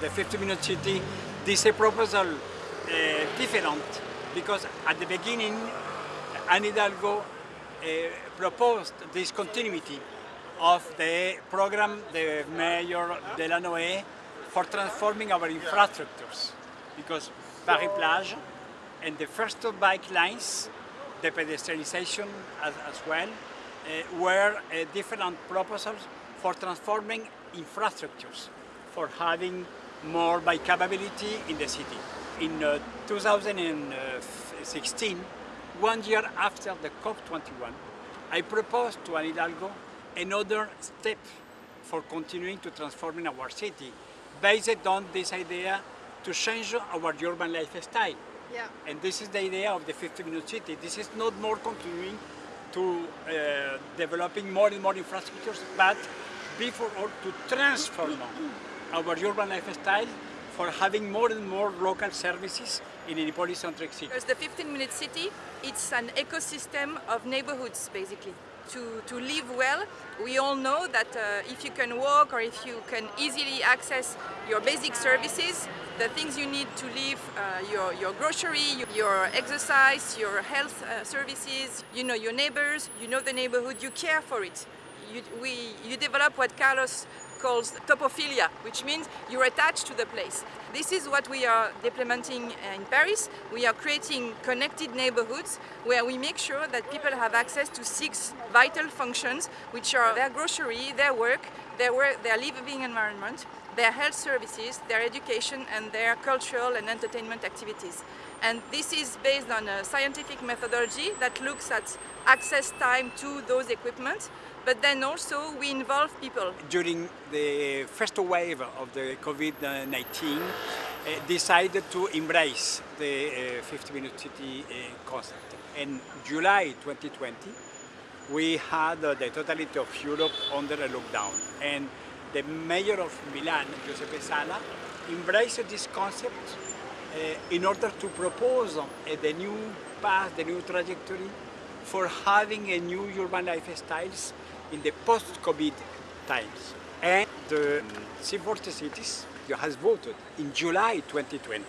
the 15-minute city, this is a proposal uh, different because at the beginning, Anne Hidalgo uh, proposed this continuity of the program the Mayor Delanoë for transforming our infrastructures. Because Paris Plage and the first bike lines, the pedestrianization as, as well, uh, were uh, different proposals for transforming infrastructures, for having more bikeability in the city. In uh, 2016, one year after the COP21, I proposed to Anne Hidalgo another step for continuing to transform our city based on this idea to change our urban lifestyle. Yeah. And this is the idea of the 15-minute city. This is not more continuing to uh, developing more and more infrastructures, but before all to transform our urban lifestyle for having more and more local services in a polycentric city. Because the 15-minute city, it's an ecosystem of neighborhoods, basically. To, to live well, we all know that uh, if you can walk or if you can easily access your basic services, the things you need to live, uh, your, your grocery, your exercise, your health uh, services, you know your neighbors, you know the neighborhood, you care for it. You, we, you develop what Carlos calls topophilia, which means you're attached to the place. This is what we are implementing uh, in Paris. We are creating connected neighborhoods where we make sure that people have access to six vital functions, which are their grocery, their work, their, work, their living environment, their health services, their education, and their cultural and entertainment activities. And this is based on a scientific methodology that looks at access time to those equipment, but then also we involve people. During the first wave of the COVID-19, uh, decided to embrace the 15-minute city uh, concept. In July 2020, we had uh, the totality of Europe under a lockdown. And the mayor of Milan, Giuseppe Sala, embraced this concept uh, in order to propose uh, the new path, the new trajectory for having a new urban lifestyles in the post-COVID times. And the C40 cities has voted in July 2020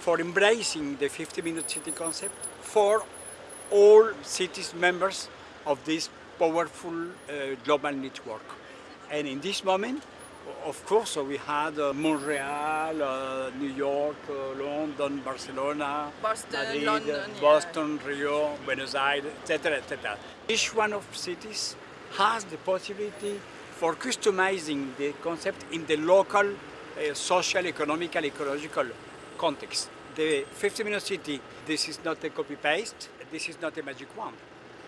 for embracing the 15-minute city concept for all cities members of this powerful uh, global network. And in this moment, of course, we had uh, Montreal, uh, New York, uh, London, Barcelona, Boston, Madrid, London, yeah. Rio, Buenos Aires, etc., etc. Each one of cities has the possibility for customizing the concept in the local uh, social, economical, ecological context. The 15-minute city, this is not a copy-paste, this is not a magic wand.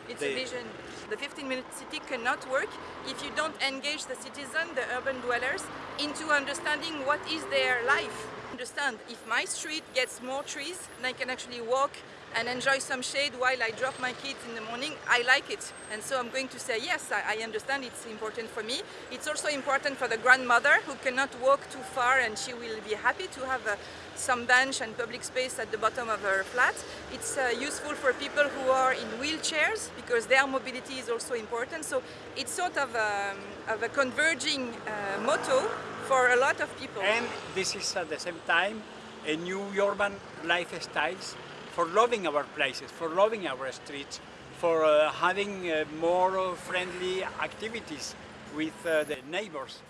It's The- a vision. The 15-minute city cannot work if you don't engage the citizen, the urban dwellers, into understanding what is their life. Understand, if my street gets more trees, and I can actually walk and enjoy some shade while I drop my kids in the morning, I like it. And so I'm going to say, yes, I, I understand it's important for me. It's also important for the grandmother who cannot walk too far and she will be happy to have uh, some bench and public space at the bottom of her flat. It's uh, useful for people who are in wheelchairs because their mobility is also important. So it's sort of, um, of a converging uh, motto for a lot of people. And this is at the same time a new urban lifestyles for loving our places, for loving our streets, for uh, having uh, more friendly activities with uh, the neighbors.